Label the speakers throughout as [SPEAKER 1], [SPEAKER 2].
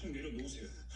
[SPEAKER 1] 총 내려놓으세요.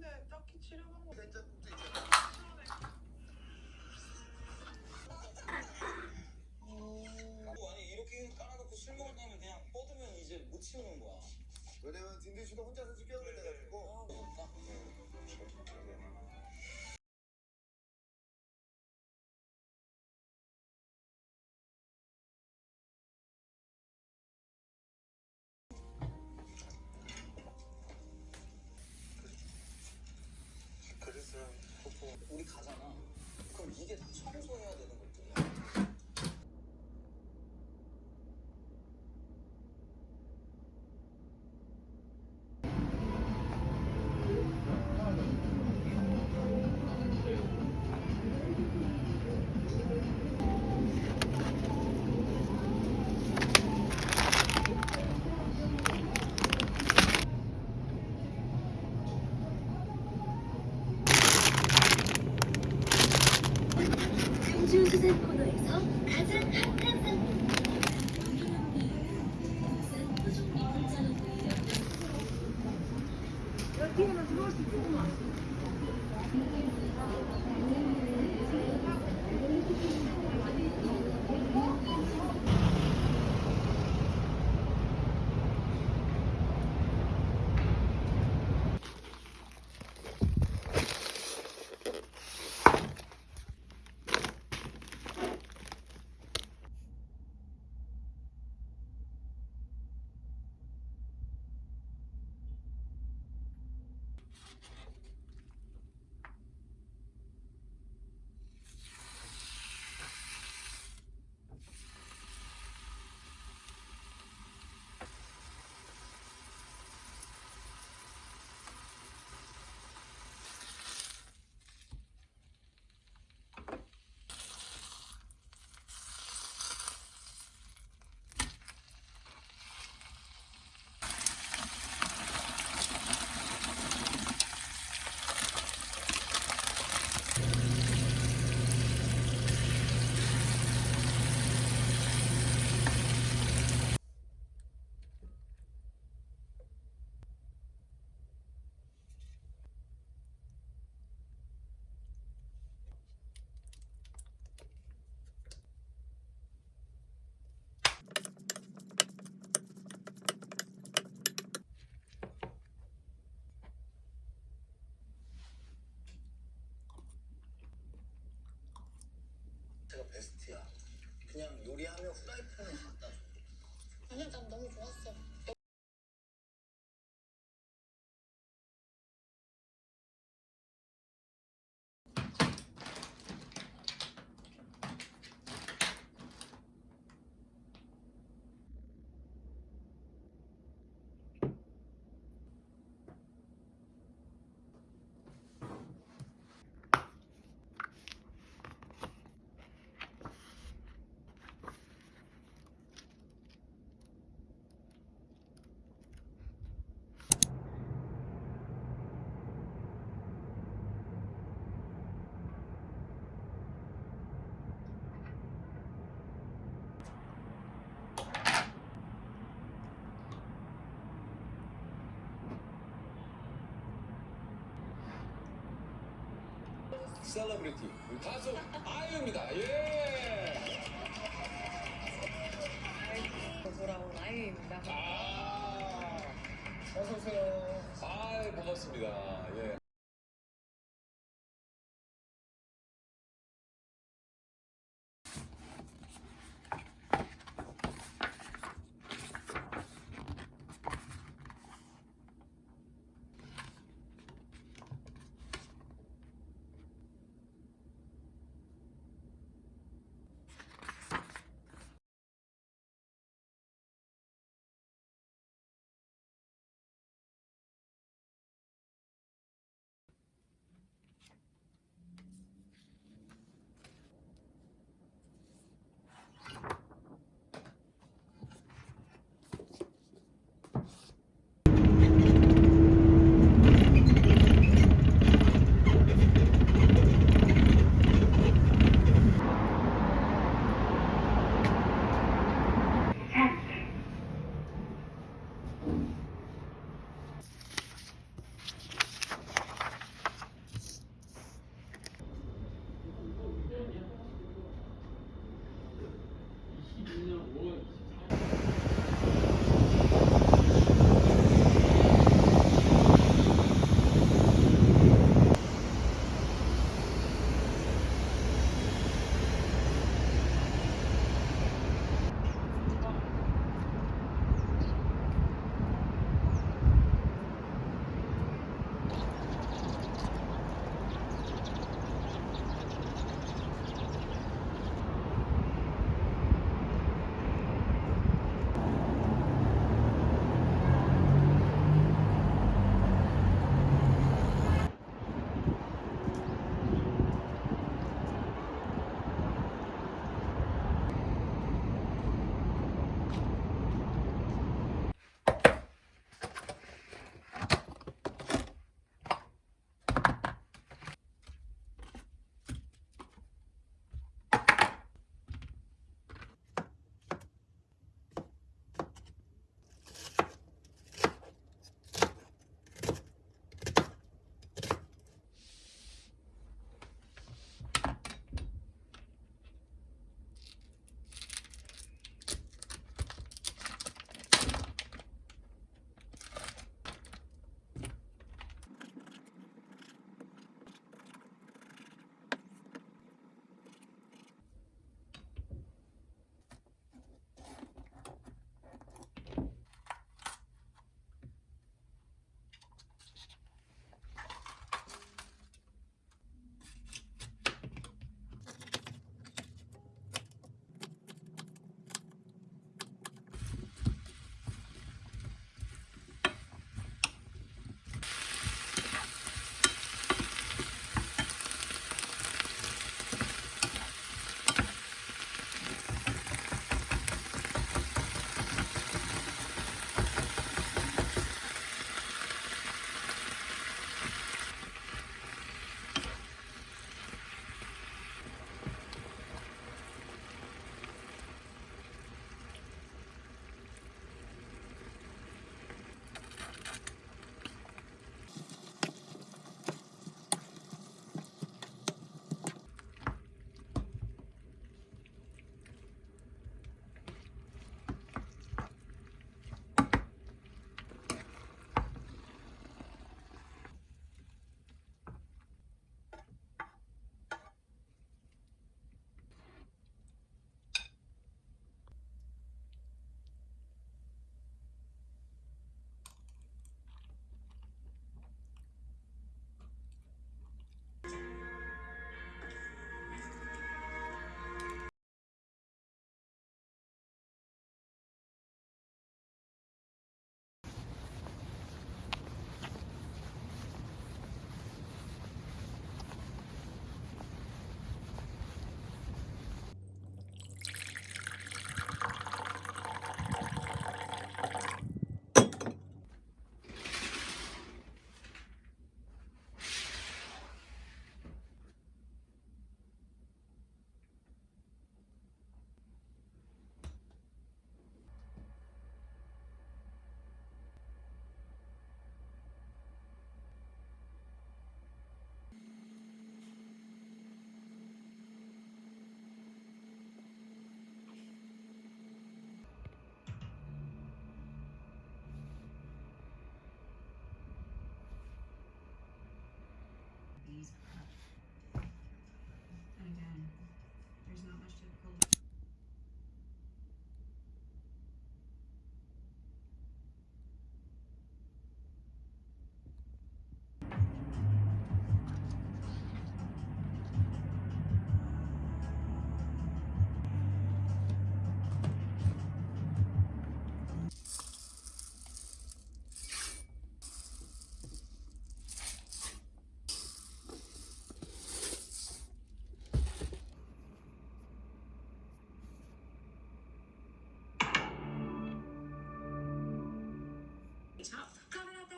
[SPEAKER 2] 근데 딱히 치료 방 법
[SPEAKER 1] 된장국도 있잖아
[SPEAKER 3] 뭐 아니 이렇게 깔아놓고 술 먹은 다음에 그냥 뻗으면 이제 못 치우는 거야.
[SPEAKER 4] 왜냐면 딘딘 씨도 혼자서 죽여야 돼
[SPEAKER 3] 요리하면 후라이팬을 갖다 줘.
[SPEAKER 5] 아니야 난 너무 좋았어
[SPEAKER 6] 셀러브리티 우리 가수 아이유입니다. 예.
[SPEAKER 7] 돌아온 아이유입니다.
[SPEAKER 6] 아, 어서 오세요. 아, 반갑습니다. 예.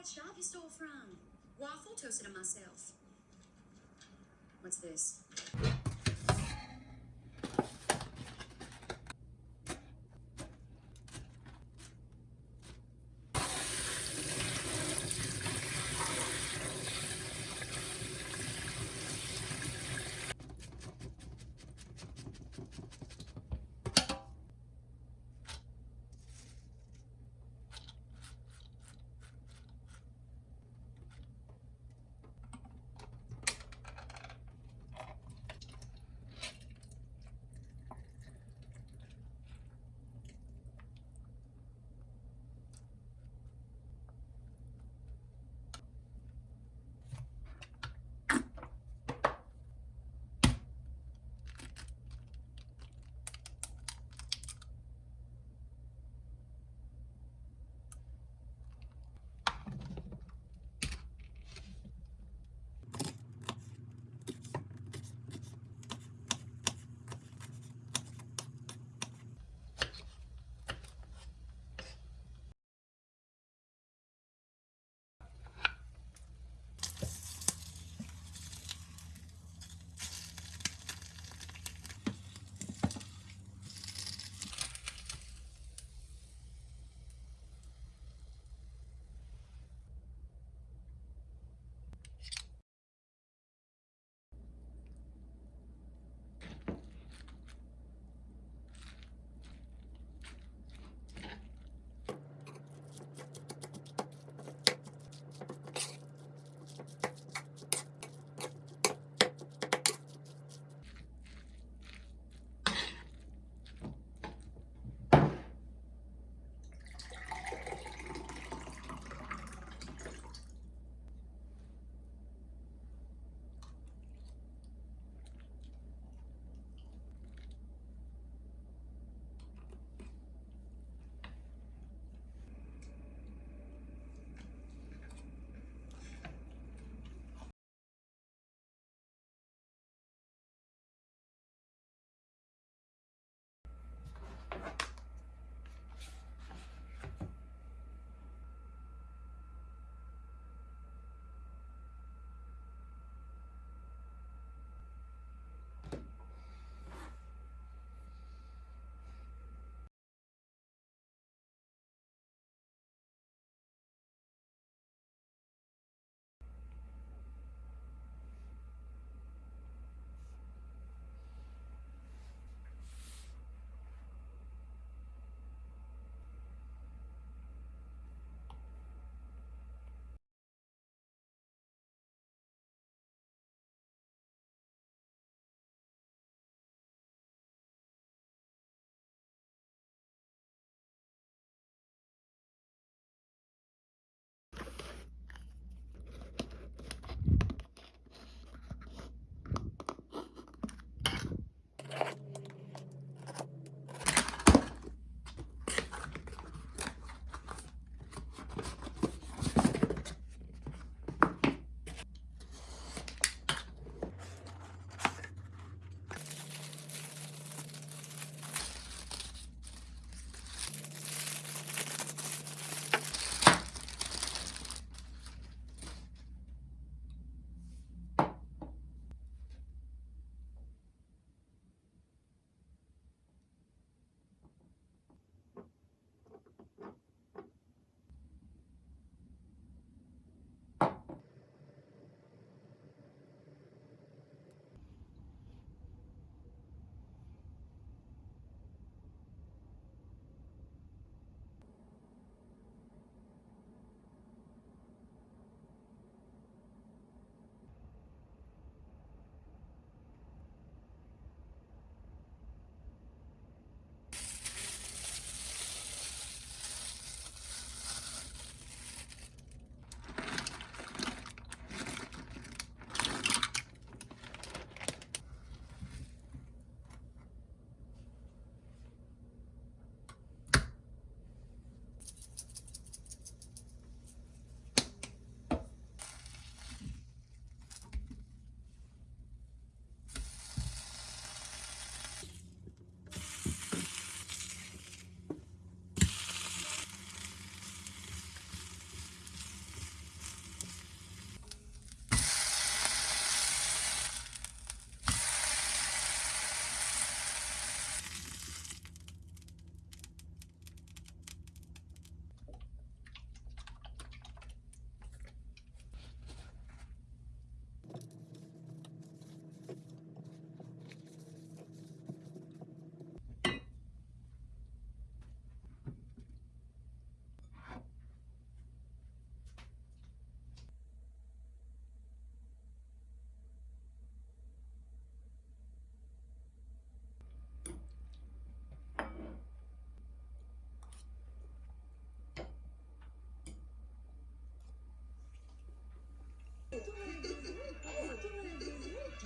[SPEAKER 8] Shop you stole from. Waffle toasted it myself. What's this?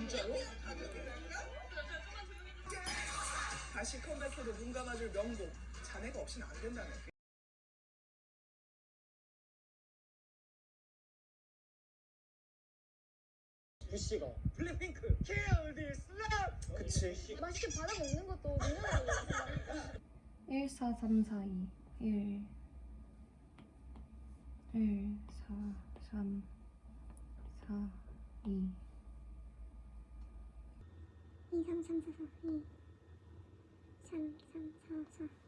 [SPEAKER 2] 진짜로? 다시 컴백해도 눈 감아줄 명곡. 자네가 없이는 안 된다네
[SPEAKER 3] 부시가. 블랙핑크 Kill this love. 그치.
[SPEAKER 5] 맛있게 받아 먹는 것도 민영이
[SPEAKER 9] 1, 4, 3, 4, 2. 1, 1, 4, 3, 4, 2.
[SPEAKER 5] 2, 3, 3, 4, 4, 2 3, 3, 4, 4